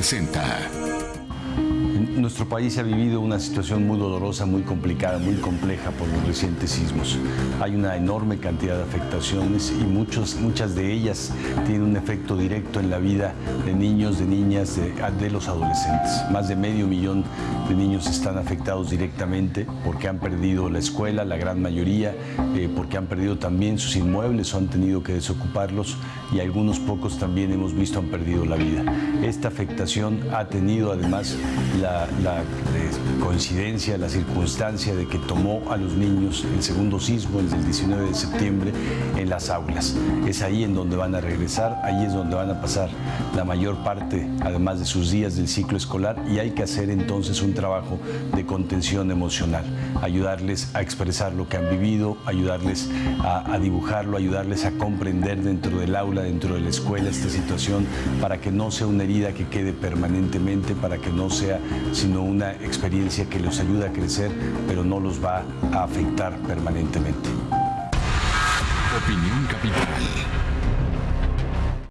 presenta. Nuestro país ha vivido una situación muy dolorosa, muy complicada, muy compleja por los recientes sismos. Hay una enorme cantidad de afectaciones y muchos, muchas de ellas tienen un efecto directo en la vida de niños, de niñas, de, los adolescentes. Más de medio millón de niños están afectados directamente porque han perdido la escuela, la gran mayoría, eh, porque han perdido también sus inmuebles o han tenido que desocuparlos y algunos pocos también hemos visto han perdido la vida. Esta afectación ha tenido además la la, coincidencia, la circunstancia de que tomó a los niños el segundo sismo, el del 19 de septiembre, en las aulas. Es ahí en donde van a regresar, ahí es donde van a pasar la mayor parte, además de sus días del ciclo escolar, y hay que hacer entonces un trabajo de contención emocional, ayudarles a expresar lo que han vivido, ayudarles a dibujarlo, ayudarles a comprender dentro del aula, dentro de la escuela esta situación, para que no sea una herida que quede permanentemente, para que no sea sino una experiencia que los ayuda a crecer, pero no los va a afectar permanentemente. Opinión Capital.